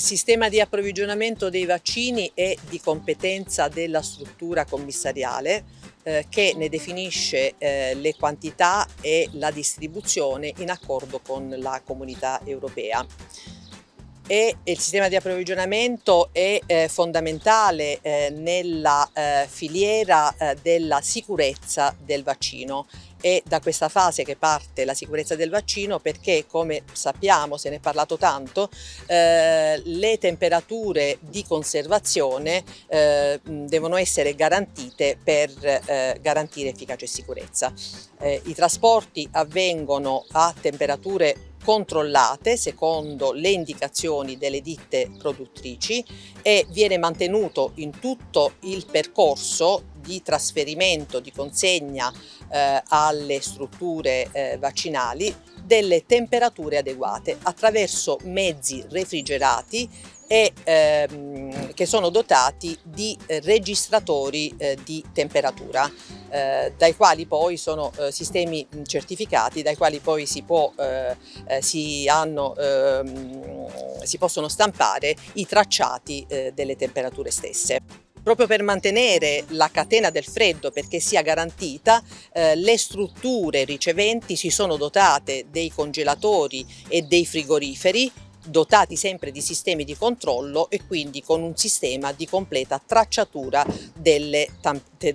Il sistema di approvvigionamento dei vaccini è di competenza della struttura commissariale eh, che ne definisce eh, le quantità e la distribuzione in accordo con la comunità europea e il sistema di approvvigionamento è eh, fondamentale eh, nella eh, filiera eh, della sicurezza del vaccino è da questa fase che parte la sicurezza del vaccino perché come sappiamo, se ne è parlato tanto, eh, le temperature di conservazione eh, devono essere garantite per garantire efficacia e sicurezza. I trasporti avvengono a temperature controllate secondo le indicazioni delle ditte produttrici e viene mantenuto in tutto il percorso di trasferimento, di consegna eh, alle strutture eh, vaccinali delle temperature adeguate attraverso mezzi refrigerati e ehm, che sono dotati di registratori eh, di temperatura, eh, dai quali poi sono eh, sistemi certificati, dai quali poi si, può, eh, eh, si, hanno, ehm, si possono stampare i tracciati eh, delle temperature stesse. Proprio per mantenere la catena del freddo perché sia garantita, eh, le strutture riceventi si sono dotate dei congelatori e dei frigoriferi dotati sempre di sistemi di controllo e quindi con un sistema di completa tracciatura delle,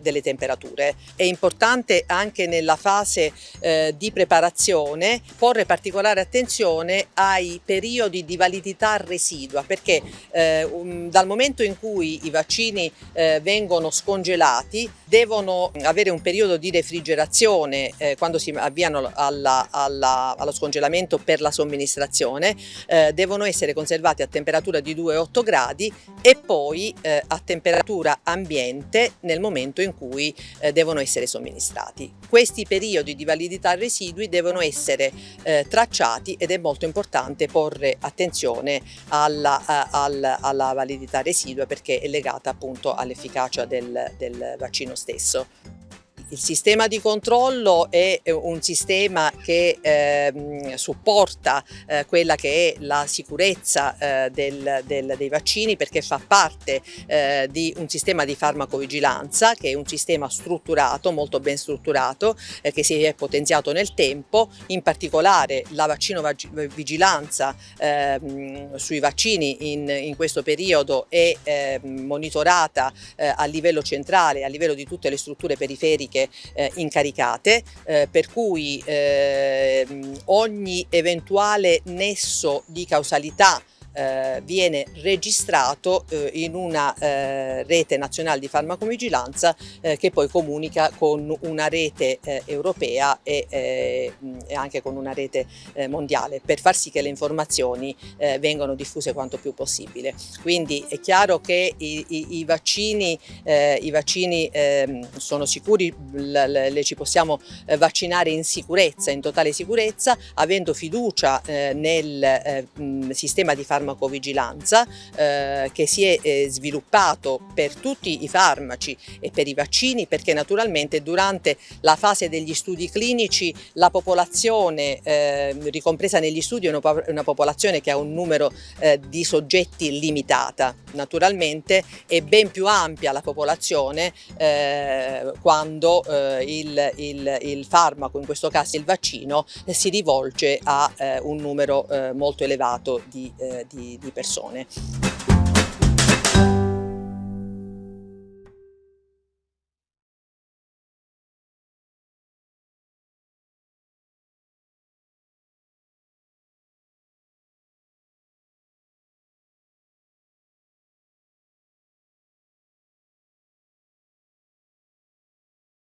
delle temperature. È importante anche nella fase eh, di preparazione porre particolare attenzione ai periodi di validità residua perché eh, um, dal momento in cui i vaccini eh, vengono scongelati devono avere un periodo di refrigerazione eh, quando si avviano alla, alla, allo scongelamento per la somministrazione eh, devono essere conservati a temperatura di 2-8 gradi e poi eh, a temperatura ambiente nel momento in cui eh, devono essere somministrati. Questi periodi di validità residui devono essere eh, tracciati ed è molto importante porre attenzione alla, alla, alla validità residua perché è legata appunto all'efficacia del, del vaccino stesso. Il sistema di controllo è un sistema che eh, supporta eh, quella che è la sicurezza eh, del, del, dei vaccini perché fa parte eh, di un sistema di farmacovigilanza che è un sistema strutturato, molto ben strutturato, eh, che si è potenziato nel tempo, in particolare la vaccinovigilanza ehm, sui vaccini in, in, questo periodo è ehm, monitorata eh, a livello centrale, a livello di tutte le strutture periferiche politiche eh, incaricate, eh, per cui eh, ogni eventuale nesso di causalità eh, viene registrato eh, in una eh, rete nazionale di farmacovigilanza eh, che poi comunica con una rete eh, europea e, eh, e, anche con una rete mondiale per far sì che le informazioni vengano diffuse quanto più possibile. Quindi è chiaro che i, i, i vaccini, i vaccini ehm, sono sicuri, le, ci possiamo vaccinare in sicurezza, in totale sicurezza, avendo fiducia nel sistema di farmacovigilanza farmacovigilanza eh, che si è eh, sviluppato per tutti i farmaci e per i vaccini perché naturalmente durante la fase degli studi clinici la popolazione eh, ricompresa negli studi è una, una, popolazione che ha un numero eh, di soggetti limitata. Naturalmente è ben più ampia la popolazione eh, quando eh, il, il, il, farmaco, in questo caso il vaccino, si rivolge a un numero molto elevato di, di di, persone.